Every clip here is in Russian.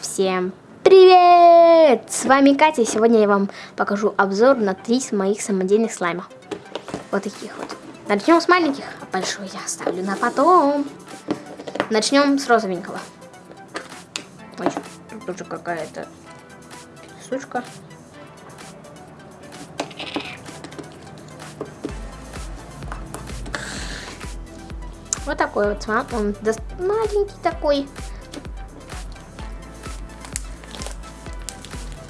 Всем привет! С вами Катя, и сегодня я вам покажу обзор на три моих самодельных слайма. Вот таких вот. Начнем с маленьких, а большой я оставлю на потом. Начнем с розовенького. Ой, тут тоже какая-то сучка. Вот такой вот он маленький такой.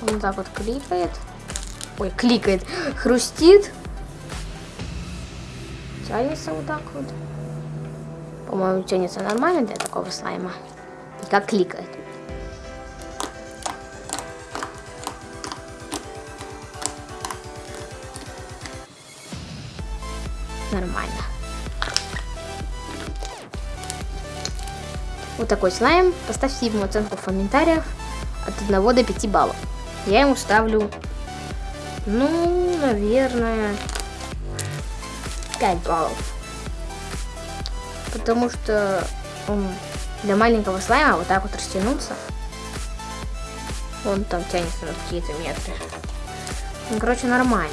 Вот так вот кликает. Ой, кликает. Хрустит. Тянется вот так вот. По-моему, тянется нормально для такого слайма. И как кликает. Нормально. Вот такой слайм. Поставьте ему оценку в комментариях от 1 до 5 баллов. Я ему ставлю, ну, наверное, 5 баллов. Потому что он для маленького слайма вот так вот растянуться. Он там тянется на какие-то метры. Ну, короче, нормально.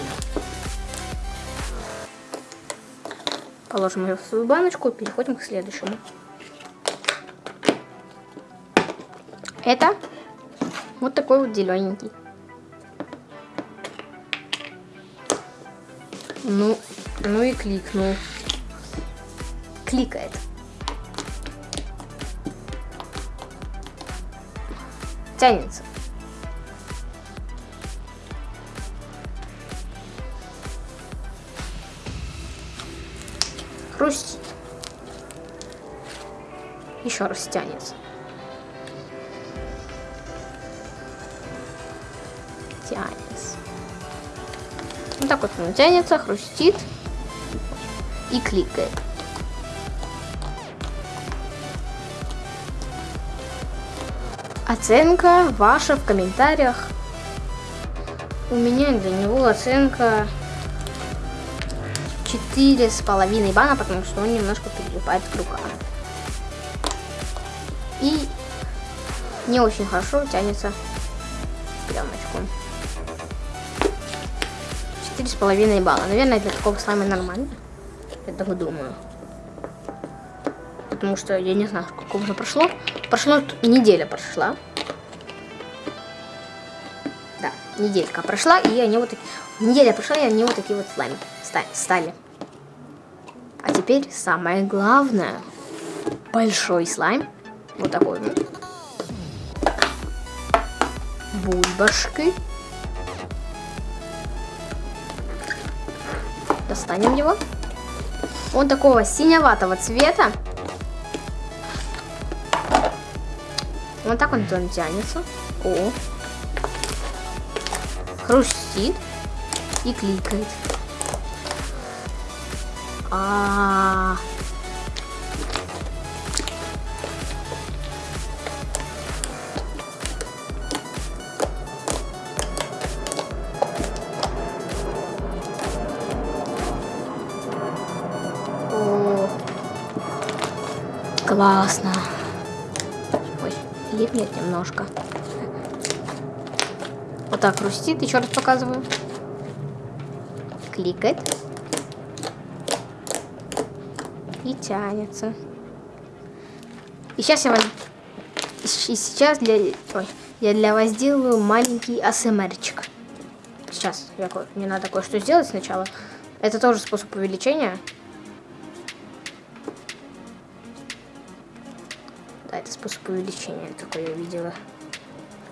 Положим ее в свою баночку и переходим к следующему. Это вот такой вот зелененький. Ну, ну и кликнул. Кликает. Тянется. Хрустит. Еще раз тянется. Тянется. Вот так вот он тянется, хрустит и кликает. Оценка ваша в комментариях. У меня для него оценка четыре с половиной бана, потому что он немножко прилипает к рукам. И не очень хорошо тянется пленочку. Четыре с половиной балла. Наверное, для такого слайма нормально. Я так думаю. Потому что я не знаю, сколько уже прошло. Прошло неделя прошла. Да, неделька прошла, и они вот такие... Неделя прошла, и они вот такие вот слаймы стали. А теперь самое главное. Большой слайм. Вот такой вот. Бульбашки. Достанем его. Он такого синеватого цвета. Вот так он тянется. О. Хрустит и кликает. А, -а, -а. Классно. Ой, липнет немножко. Вот так хрустит. Еще раз показываю. Кликает. И тянется. И сейчас я вам... И сейчас для... Ой, я для вас сделаю маленький АСМРчик. Сейчас, я... мне надо кое-что сделать сначала. Это тоже способ увеличения. Да, это способ увеличения, такой я видела.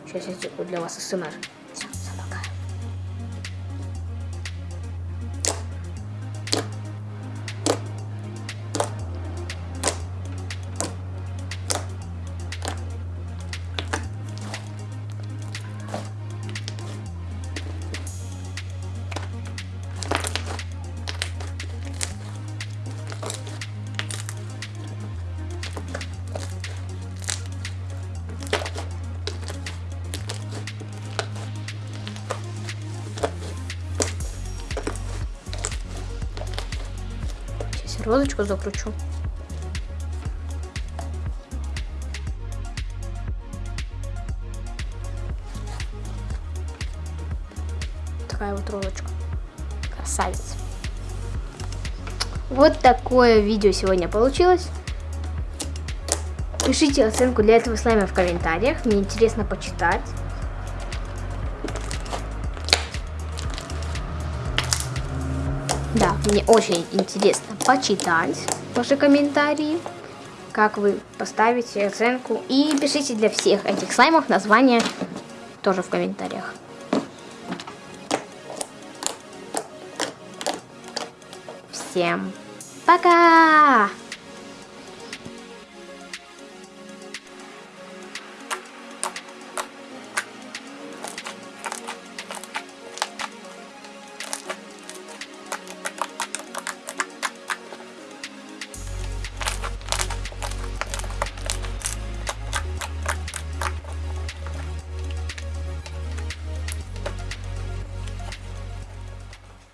Сейчас я для вас СМР. Розочку закручу. Такая вот розочка. Красавец. Вот такое видео сегодня получилось. Пишите оценку для этого слайма в комментариях. Мне интересно почитать. Да, мне очень интересно почитать ваши комментарии, как вы поставите оценку. И пишите для всех этих слаймов название тоже в комментариях. Всем пока!